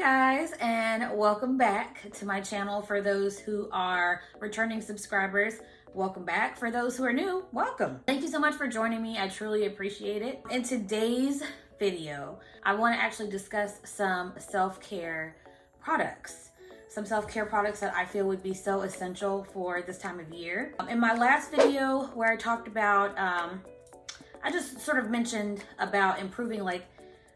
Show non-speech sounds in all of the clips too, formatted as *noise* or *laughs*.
guys and welcome back to my channel for those who are returning subscribers. Welcome back. For those who are new welcome. Thank you so much for joining me. I truly appreciate it. In today's video i want to actually discuss some self-care products. Some self-care products that i feel would be so essential for this time of year. In my last video where i talked about um i just sort of mentioned about improving like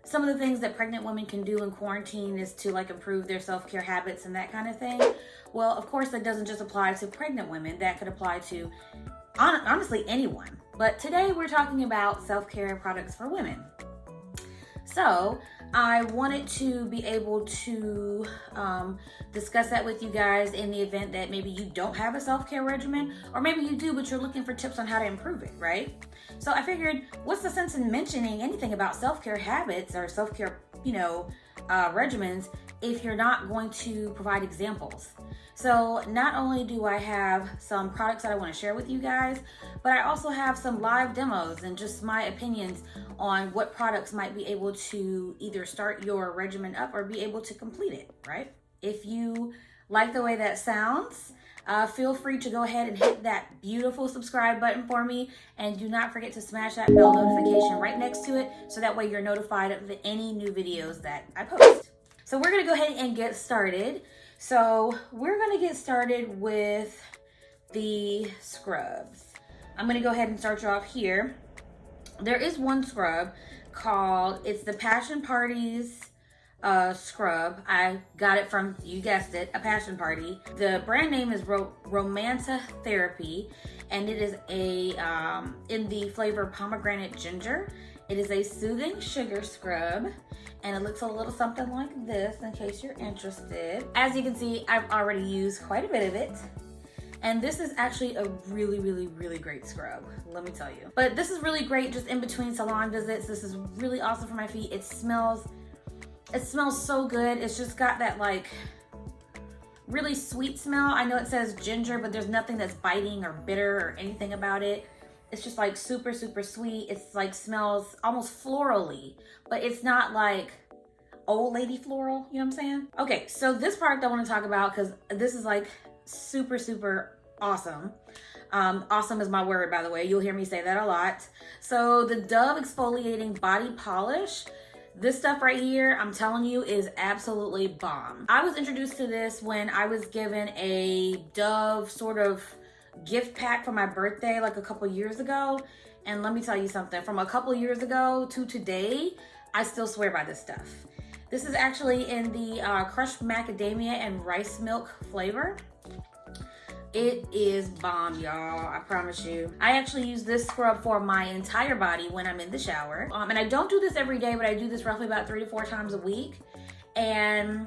some of the things that pregnant women can do in quarantine is to like improve their self-care habits and that kind of thing. Well, of course, that doesn't just apply to pregnant women. That could apply to honestly anyone. But today we're talking about self-care products for women. So I wanted to be able to um, discuss that with you guys in the event that maybe you don't have a self-care regimen or maybe you do, but you're looking for tips on how to improve it, right? So I figured, what's the sense in mentioning anything about self-care habits or self-care, you know, uh, regimens if you're not going to provide examples? So not only do I have some products that I want to share with you guys, but I also have some live demos and just my opinions on what products might be able to either start your regimen up or be able to complete it, right? If you like the way that sounds, uh, feel free to go ahead and hit that beautiful subscribe button for me. And do not forget to smash that bell notification right next to it so that way you're notified of any new videos that I post. So we're gonna go ahead and get started. So we're gonna get started with the scrubs. I'm gonna go ahead and start you off here. There is one scrub called, it's the Passion Parties uh, scrub. I got it from, you guessed it, a passion party. The brand name is Ro Romanta Therapy and it is a, um, in the flavor pomegranate ginger. It is a soothing sugar scrub and it looks a little something like this in case you're interested. As you can see, I've already used quite a bit of it. And this is actually a really, really, really great scrub, let me tell you. But this is really great just in between salon visits. This is really awesome for my feet. It smells it smells so good. It's just got that like really sweet smell. I know it says ginger, but there's nothing that's biting or bitter or anything about it. It's just like super, super sweet. It's like smells almost florally, but it's not like old lady floral, you know what I'm saying? Okay, so this product I wanna talk about because this is like super, super awesome. Um, awesome is my word, by the way. You'll hear me say that a lot. So the Dove Exfoliating Body Polish this stuff right here, I'm telling you, is absolutely bomb. I was introduced to this when I was given a Dove sort of gift pack for my birthday like a couple years ago. And let me tell you something, from a couple years ago to today, I still swear by this stuff. This is actually in the uh, crushed macadamia and rice milk flavor. It is bomb, y'all. I promise you. I actually use this scrub for my entire body when I'm in the shower. Um, and I don't do this every day, but I do this roughly about three to four times a week. And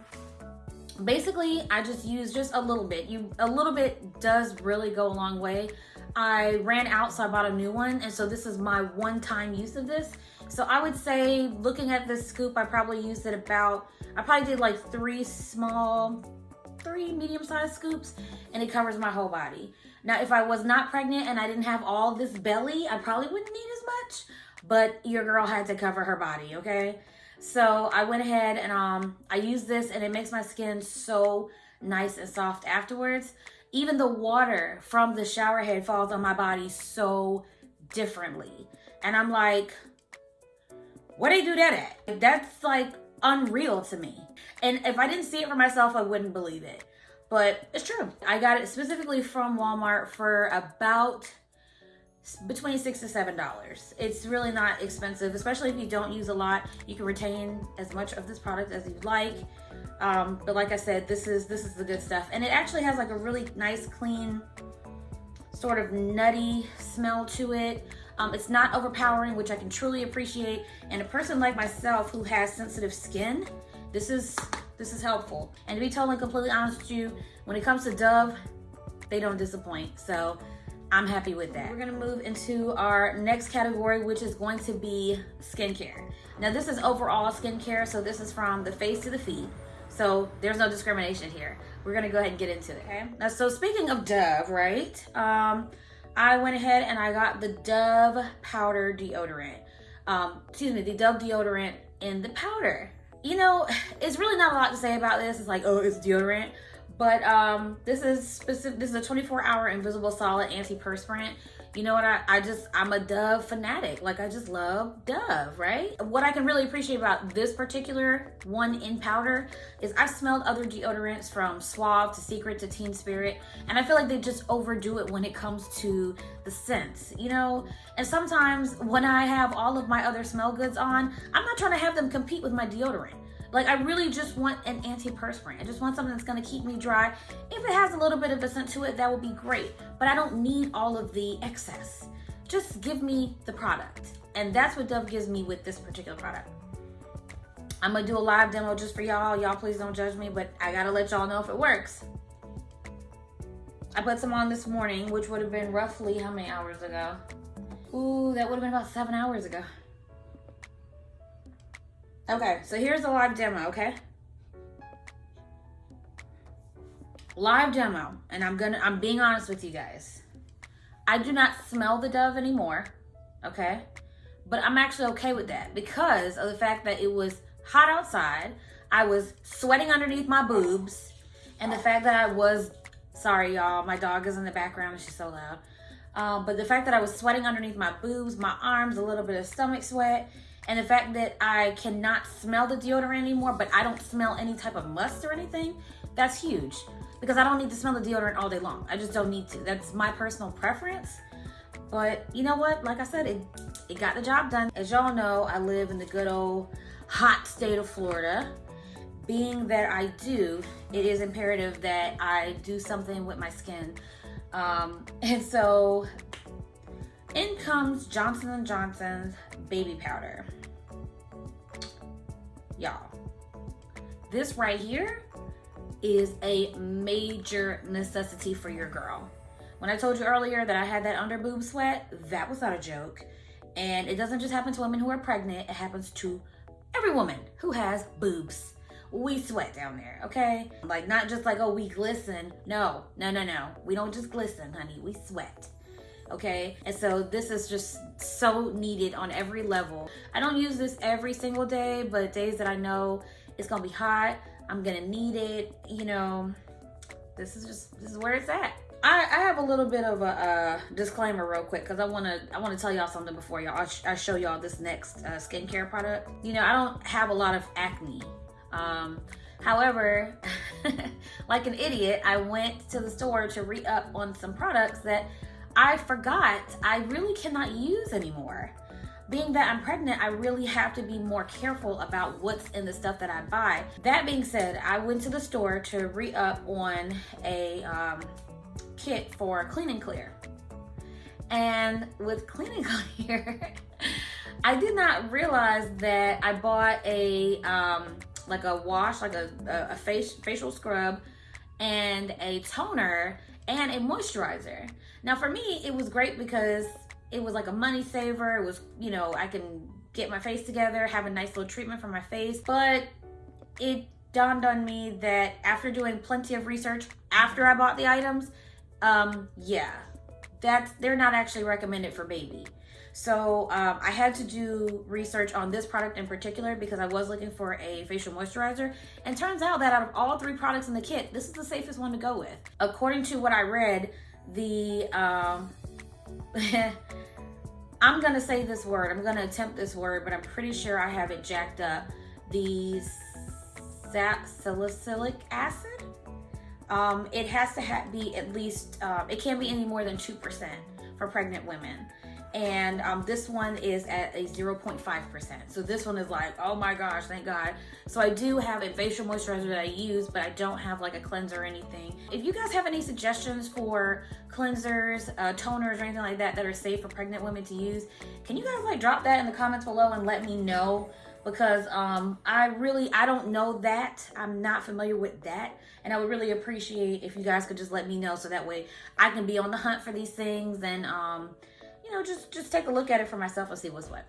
basically, I just use just a little bit. You A little bit does really go a long way. I ran out, so I bought a new one. And so this is my one-time use of this. So I would say, looking at this scoop, I probably used it about, I probably did like three small three medium-sized scoops and it covers my whole body. Now, if I was not pregnant and I didn't have all this belly, I probably wouldn't need as much, but your girl had to cover her body, okay? So I went ahead and um, I used this and it makes my skin so nice and soft afterwards. Even the water from the shower head falls on my body so differently. And I'm like, what do they do that at? That's like unreal to me. And if I didn't see it for myself, I wouldn't believe it. But it's true. I got it specifically from Walmart for about between six to seven dollars it's really not expensive especially if you don't use a lot you can retain as much of this product as you'd like um, but like i said this is this is the good stuff and it actually has like a really nice clean sort of nutty smell to it um, it's not overpowering, which I can truly appreciate. And a person like myself who has sensitive skin, this is this is helpful. And to be totally completely honest with you, when it comes to Dove, they don't disappoint. So I'm happy with that. We're gonna move into our next category, which is going to be skincare. Now this is overall skincare, so this is from the face to the feet. So there's no discrimination here. We're gonna go ahead and get into it, okay? Now, so speaking of Dove, right? Um, I went ahead and I got the Dove powder deodorant. Um, excuse me, the Dove deodorant in the powder. you know, *sighs* it's really not a lot to say about this. It's like, oh, it's deodorant. But um, this is specific. This is a 24 hour invisible solid antiperspirant. You know what? I, I just, I'm a Dove fanatic. Like, I just love Dove, right? What I can really appreciate about this particular one in powder is I've smelled other deodorants from Suave to Secret to Teen Spirit, and I feel like they just overdo it when it comes to the scents, you know? And sometimes when I have all of my other smell goods on, I'm not trying to have them compete with my deodorant. Like I really just want an antiperspirant. I just want something that's gonna keep me dry. If it has a little bit of a scent to it, that would be great. But I don't need all of the excess. Just give me the product. And that's what Dove gives me with this particular product. I'm gonna do a live demo just for y'all. Y'all please don't judge me, but I gotta let y'all know if it works. I put some on this morning, which would have been roughly how many hours ago? Ooh, that would have been about seven hours ago. Okay, so here's a live demo, okay? Live demo, and I'm gonna, I'm being honest with you guys. I do not smell the Dove anymore, okay? But I'm actually okay with that because of the fact that it was hot outside. I was sweating underneath my boobs, and the fact that I was, sorry y'all, my dog is in the background and she's so loud. Um, but the fact that I was sweating underneath my boobs, my arms, a little bit of stomach sweat, and the fact that I cannot smell the deodorant anymore, but I don't smell any type of must or anything, that's huge. Because I don't need to smell the deodorant all day long. I just don't need to. That's my personal preference. But you know what? Like I said, it, it got the job done. As y'all know, I live in the good old hot state of Florida. Being that I do, it is imperative that I do something with my skin. Um, *laughs* and so in comes Johnson & Johnson's baby powder y'all. This right here is a major necessity for your girl. When I told you earlier that I had that under boob sweat, that was not a joke. And it doesn't just happen to women who are pregnant, it happens to every woman who has boobs. We sweat down there, okay? Like not just like, oh, we glisten. No, no, no, no. We don't just glisten, honey. We sweat okay? And so this is just so needed on every level. I don't use this every single day, but days that I know it's gonna be hot, I'm gonna need it, you know, this is just, this is where it's at. I, I have a little bit of a disclaimer real quick because I want to I want to tell y'all something before y'all I, sh I, show y'all this next uh, skincare product. You know I don't have a lot of acne. Um, however, *laughs* like an idiot, I went to the store to re-up on some products that I forgot I really cannot use anymore. Being that I'm pregnant, I really have to be more careful about what's in the stuff that I buy. That being said, I went to the store to re-up on a um, kit for Clean and Clear. And with Clean and *laughs* Clear, I did not realize that I bought a um, like a wash, like a, a, a face, facial scrub and a toner and a moisturizer. Now for me, it was great because it was like a money saver. It was, you know, I can get my face together, have a nice little treatment for my face. But it dawned on me that after doing plenty of research after I bought the items, um, yeah, that's they're not actually recommended for baby. So um, I had to do research on this product in particular because I was looking for a facial moisturizer. And turns out that out of all three products in the kit, this is the safest one to go with. According to what I read, the, um, *laughs* I'm gonna say this word, I'm gonna attempt this word, but I'm pretty sure I have it jacked up. The salicylic acid. Um, it has to ha be at least, um, it can't be any more than 2% for pregnant women and um, this one is at a 0.5%. So this one is like, oh my gosh, thank God. So I do have a facial moisturizer that I use, but I don't have like a cleanser or anything. If you guys have any suggestions for cleansers, uh, toners, or anything like that that are safe for pregnant women to use, can you guys like drop that in the comments below and let me know? Because um, I really, I don't know that. I'm not familiar with that. And I would really appreciate if you guys could just let me know so that way I can be on the hunt for these things and um, you know, just, just take a look at it for myself and see what's what.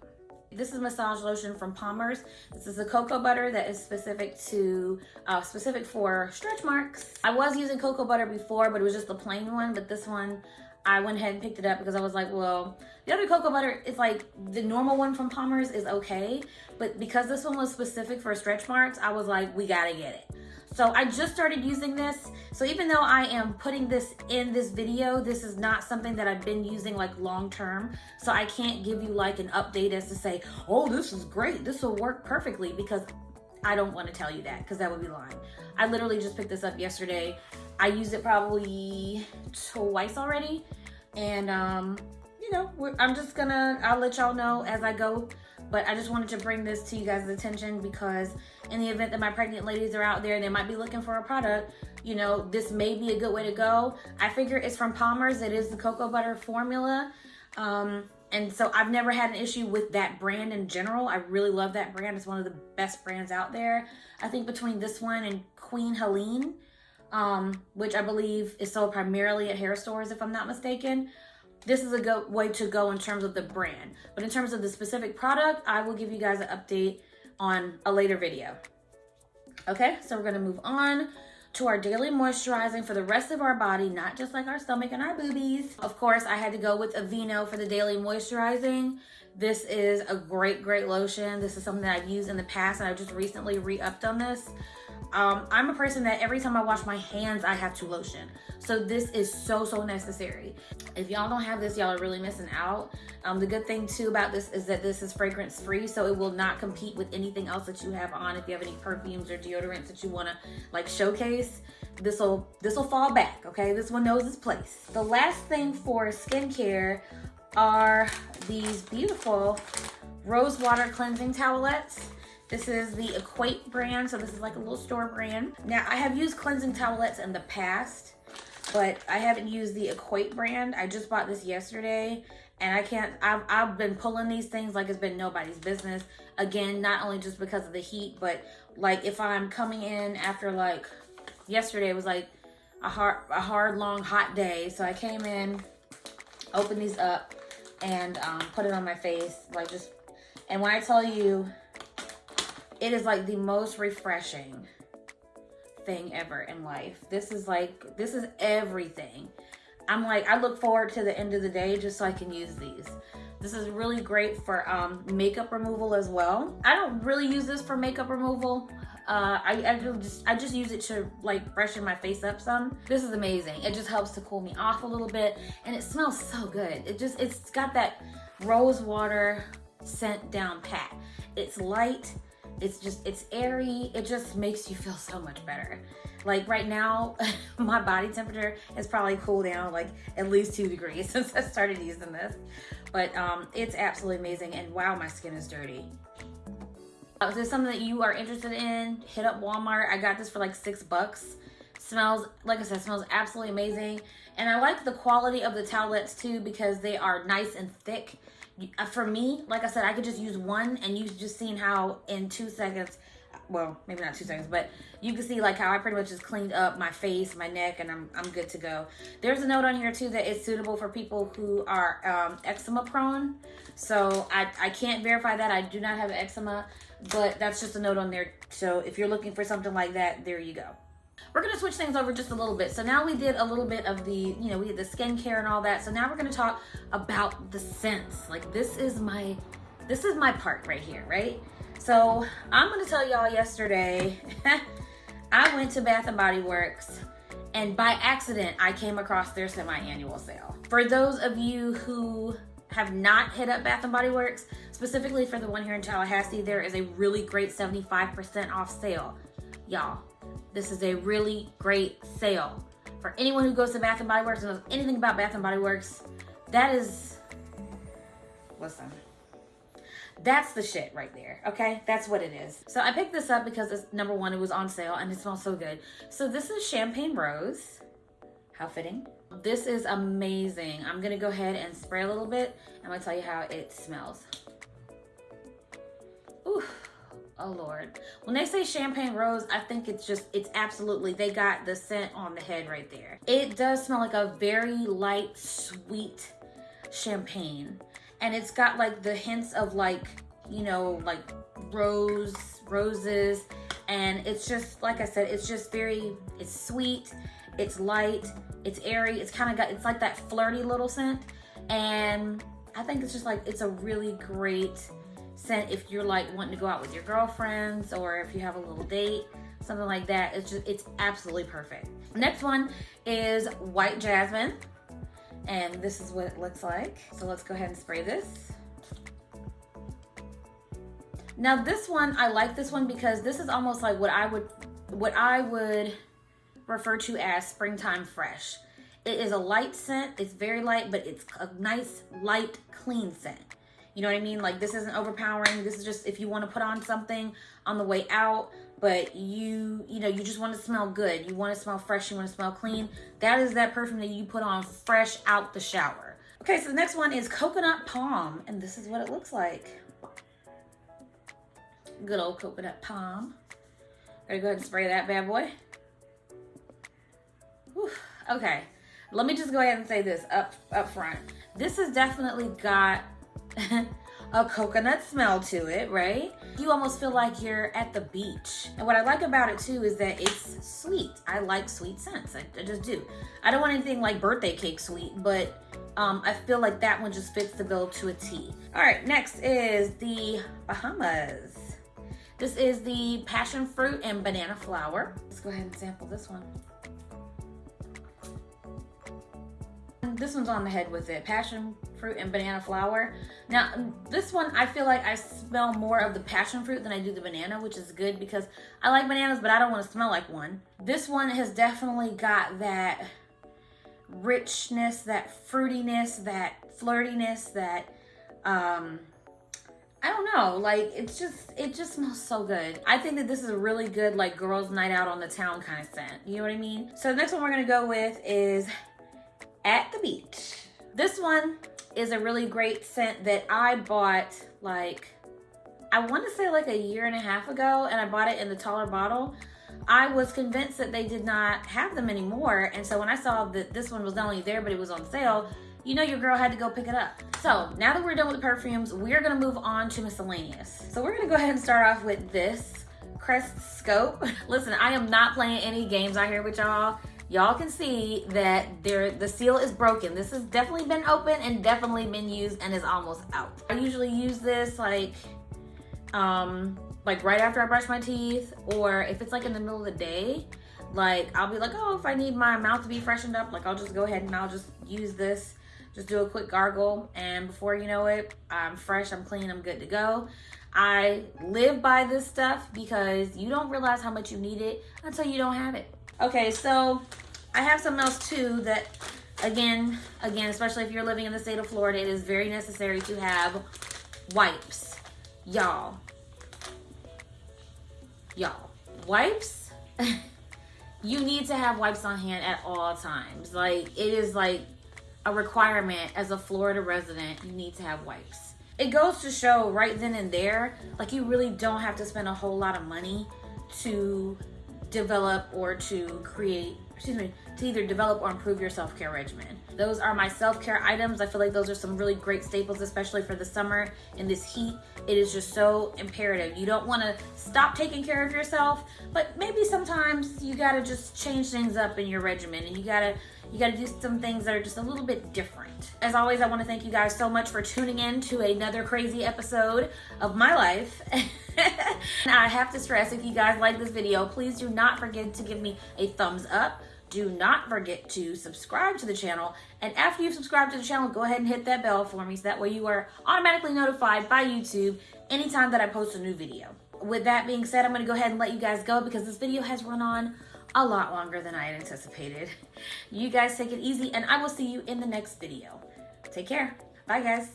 This is massage lotion from Palmer's. This is a cocoa butter that is specific to, uh, specific for stretch marks. I was using cocoa butter before, but it was just the plain one, but this one I went ahead and picked it up because I was like, well, the other cocoa butter is like the normal one from Palmer's is okay. But because this one was specific for stretch marks, I was like, we gotta get it. So I just started using this. So even though I am putting this in this video, this is not something that I've been using like long term. So I can't give you like an update as to say, oh, this is great. This will work perfectly because I don't want to tell you that because that would be lying. I literally just picked this up yesterday. I used it probably twice already. And, um, you know, I'm just gonna, I'll let y'all know as I go but I just wanted to bring this to you guys' attention because in the event that my pregnant ladies are out there, they might be looking for a product, you know, this may be a good way to go. I figure it's from Palmer's. It is the cocoa butter formula. Um, and so I've never had an issue with that brand in general. I really love that brand. It's one of the best brands out there. I think between this one and Queen Helene, um, which I believe is sold primarily at hair stores, if I'm not mistaken this is a good way to go in terms of the brand. But in terms of the specific product, I will give you guys an update on a later video. Okay, so we're gonna move on to our daily moisturizing for the rest of our body, not just like our stomach and our boobies. Of course, I had to go with Aveeno for the daily moisturizing. This is a great, great lotion. This is something that I've used in the past and I just recently re-upped on this. Um, I'm a person that every time I wash my hands, I have to lotion. So this is so, so necessary. If y'all don't have this, y'all are really missing out. Um, the good thing too about this is that this is fragrance free, so it will not compete with anything else that you have on. If you have any perfumes or deodorants that you wanna like showcase, this will this will fall back, okay? This one knows its place. The last thing for skincare are these beautiful rose water cleansing towelettes. This is the Equate brand, so this is like a little store brand. Now, I have used cleansing towelettes in the past, but I haven't used the Equate brand. I just bought this yesterday, and I can't, I've, I've been pulling these things like it's been nobody's business. Again, not only just because of the heat, but like if I'm coming in after like, yesterday was like a hard, a hard, long, hot day. So I came in, opened these up, and um, put it on my face, like just, and when I tell you, it is like the most refreshing thing ever in life. This is like, this is everything. I'm like, I look forward to the end of the day just so I can use these. This is really great for um, makeup removal as well. I don't really use this for makeup removal. Uh, I, I just I just use it to like freshen my face up some. This is amazing. It just helps to cool me off a little bit and it smells so good. It just, it's got that rose water scent down pat. It's light, it's just, it's airy. It just makes you feel so much better. Like right now, *laughs* my body temperature has probably cooled down like at least two degrees *laughs* since I started using this. But um, it's absolutely amazing. And wow, my skin is dirty. Uh, if there's something that you are interested in, hit up Walmart. I got this for like six bucks. Smells, like I said, smells absolutely amazing. And I like the quality of the towelettes too because they are nice and thick. Uh, for me, like I said, I could just use one and you've just seen how in two seconds, well, maybe not two seconds, but you can see like how I pretty much just cleaned up my face, my neck, and I'm, I'm good to go. There's a note on here too that it's suitable for people who are um, eczema prone. So I, I can't verify that. I do not have eczema, but that's just a note on there. So if you're looking for something like that, there you go. We're gonna switch things over just a little bit. So now we did a little bit of the, you know, we did the skincare and all that. So now we're gonna talk about the scents. Like this is my, this is my part right here, right? So I'm gonna tell y'all yesterday, *laughs* I went to Bath and Body Works and by accident, I came across their semi-annual sale. For those of you who have not hit up Bath and Body Works, specifically for the one here in Tallahassee, there is a really great 75% off sale. Y'all, this is a really great sale. For anyone who goes to Bath & Body Works and knows anything about Bath & Body Works, that is, listen, that's the shit right there, okay? That's what it is. So I picked this up because it's, number one, it was on sale and it smells so good. So this is Champagne Rose. How fitting. This is amazing. I'm gonna go ahead and spray a little bit. I'm gonna tell you how it smells. Oh Lord. When they say champagne rose, I think it's just, it's absolutely, they got the scent on the head right there. It does smell like a very light, sweet champagne. And it's got like the hints of like, you know, like rose, roses, And it's just, like I said, it's just very, it's sweet, it's light, it's airy, it's kind of got, it's like that flirty little scent. And I think it's just like, it's a really great scent if you're like wanting to go out with your girlfriends or if you have a little date, something like that. It's just, it's absolutely perfect. Next one is White Jasmine. And this is what it looks like. So let's go ahead and spray this. Now this one, I like this one because this is almost like what I would, what I would refer to as springtime fresh. It is a light scent. It's very light, but it's a nice, light, clean scent. You know what I mean? Like this isn't overpowering. This is just if you want to put on something on the way out, but you, you know, you just want to smell good. You want to smell fresh. You want to smell clean. That is that perfume that you put on fresh out the shower. Okay, so the next one is Coconut Palm, and this is what it looks like. Good old coconut palm. Gotta go ahead and spray that bad boy. Whew. Okay, let me just go ahead and say this up, up front. This has definitely got *laughs* a coconut smell to it, right? You almost feel like you're at the beach. And what I like about it too is that it's sweet. I like sweet scents, I, I just do. I don't want anything like birthday cake sweet, but um, I feel like that one just fits the bill to a T. All right, next is the Bahamas. This is the passion fruit and banana flower. Let's go ahead and sample this one. This one's on the head with it. Passion fruit and banana flower. Now, this one, I feel like I smell more of the passion fruit than I do the banana, which is good because I like bananas, but I don't want to smell like one. This one has definitely got that richness, that fruitiness, that flirtiness, that, um, I don't know, like it's just, it just smells so good. I think that this is a really good like girls night out on the town kind of scent. You know what I mean? So the next one we're gonna go with is At the Beach. This one is a really great scent that I bought like, I want to say like a year and a half ago and I bought it in the taller bottle. I was convinced that they did not have them anymore. And so when I saw that this one was not only there, but it was on sale, you know your girl had to go pick it up. So now that we're done with the perfumes, we're gonna move on to miscellaneous. So we're gonna go ahead and start off with this Crest Scope. *laughs* Listen, I am not playing any games out here with y'all y'all can see that there the seal is broken. This has definitely been open and definitely been used and is almost out. I usually use this like um like right after I brush my teeth or if it's like in the middle of the day like I'll be like oh if I need my mouth to be freshened up like I'll just go ahead and I'll just use this just do a quick gargle and before you know it I'm fresh I'm clean I'm good to go I live by this stuff because you don't realize how much you need it until you don't have it Okay, so I have something else too that, again, again, especially if you're living in the state of Florida, it is very necessary to have wipes. Y'all. Y'all. Wipes? *laughs* you need to have wipes on hand at all times. Like, it is like a requirement as a Florida resident, you need to have wipes. It goes to show right then and there, like you really don't have to spend a whole lot of money to develop or to create, excuse me, to either develop or improve your self-care regimen. Those are my self-care items. I feel like those are some really great staples, especially for the summer in this heat. It is just so imperative. You don't want to stop taking care of yourself, but maybe sometimes you got to just change things up in your regimen and you got to you got to do some things that are just a little bit different. As always, I want to thank you guys so much for tuning in to another crazy episode of my life. *laughs* *laughs* I have to stress, if you guys like this video, please do not forget to give me a thumbs up. Do not forget to subscribe to the channel. And after you've subscribed to the channel, go ahead and hit that bell for me so that way you are automatically notified by YouTube anytime that I post a new video. With that being said, I'm going to go ahead and let you guys go because this video has run on a lot longer than I had anticipated. *laughs* You guys take it easy and I will see you in the next video. Take care. Bye guys.